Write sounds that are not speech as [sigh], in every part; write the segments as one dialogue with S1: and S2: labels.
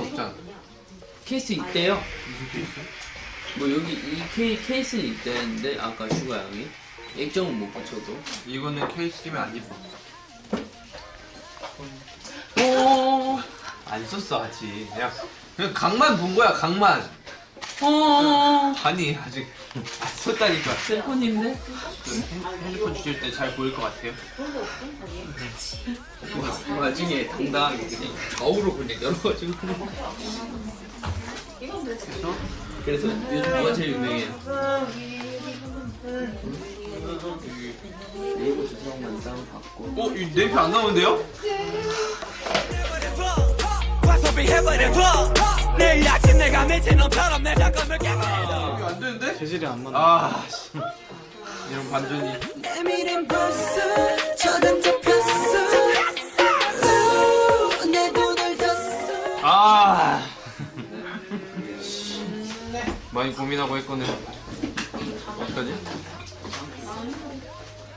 S1: 없잖아.
S2: 케이스 있대요. 뭐 여기 이 케이, 케이스는 있대는데 아까 슈가 양이 액정은 못 붙여도.
S1: 이거는 케이스면 안 예뻐.
S2: 오.
S1: 안 썼어 아직. 그냥 그냥 각만 본 거야 각만.
S2: 어.
S1: 아니 아직 안 썼다니까.
S2: 새 폰인데?
S1: 핸드폰 주실 때 잘 보일 것 같아요.
S2: 와, 나중에 당당하게 그냥 좌우로 그냥 열어가지고. 그래서 요즘 뭐가 제일 유명해요? 네이버 주소만 다운 받고.
S1: 어? 이 네이프 안 나오는데요?
S3: 내일 아침 내가 미친 놈처럼 내 잠깐을 깨게
S1: 이거 안 되는데?
S4: 재질이 안 맞네.
S1: 아 씨. 이런 반전이.
S3: 내미린 벌써 저단 잡혔어 우, 내 돈을 줬어
S1: 아. [laughs] 많이 고민하고 했거든. 어떡하지?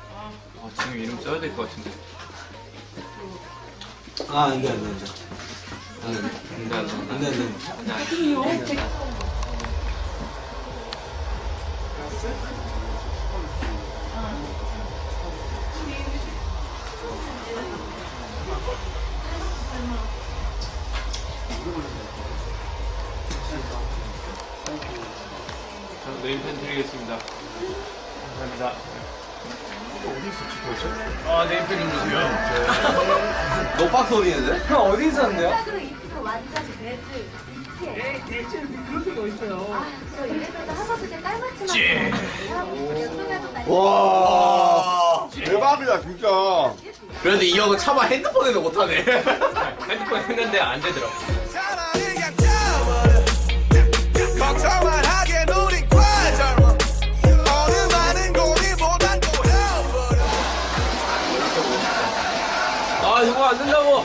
S1: 아, 지금 이름 써야 될 것 같은데.
S4: 아, 안 돼, 안 돼, 안 돼.
S1: 안 돼, 안 돼.
S4: 안 돼, 안 돼.
S1: 저 네임펜 드리겠습니다. 감사합니다. 아, 네임펜 좀 주세요.
S4: 노박 소리인데? 형 어디 있었는데요?
S5: 완전 매즈 미치에
S2: 대체 그런 데가 있어요.
S5: 아저 이래봬도 하버드 때 딸맞춤 하고
S4: 와.
S6: 대박이다 진짜.
S2: 그런데 이 형은 차마 핸드폰에도 못하네. [laughs] 핸드폰 했는데 안 되더라. 아 이거 안 된다고.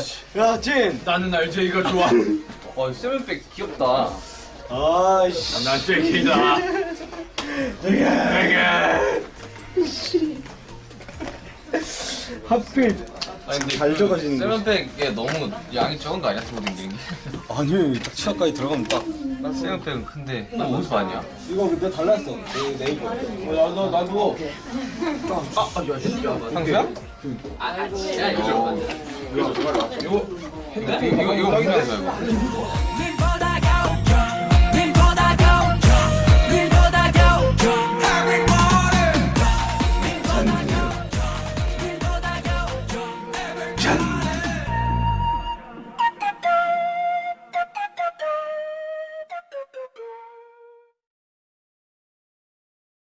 S4: 씨.
S1: 야,
S4: 진.
S1: 나는 RJ가 좋아.
S2: 어 [laughs] 세븐백 귀엽다.
S4: 아, 씨.
S1: 난 JK다.
S4: 하필.
S2: 아니 근데 잘그
S4: 적어지는 거.
S2: 세븐백에 너무 양이 적은 거 아니야 댕기는 게?
S4: 아니, 딱 치아까지 들어가면 딱.
S2: 난 세븐백은 큰데 너 어디서 봤냐?
S4: 이거 근데 달랐어. 내 네이버. 어, 나도, 나도.
S2: 상수야? 아 진짜 이거 이거 이거 이거 이거 거야 이거.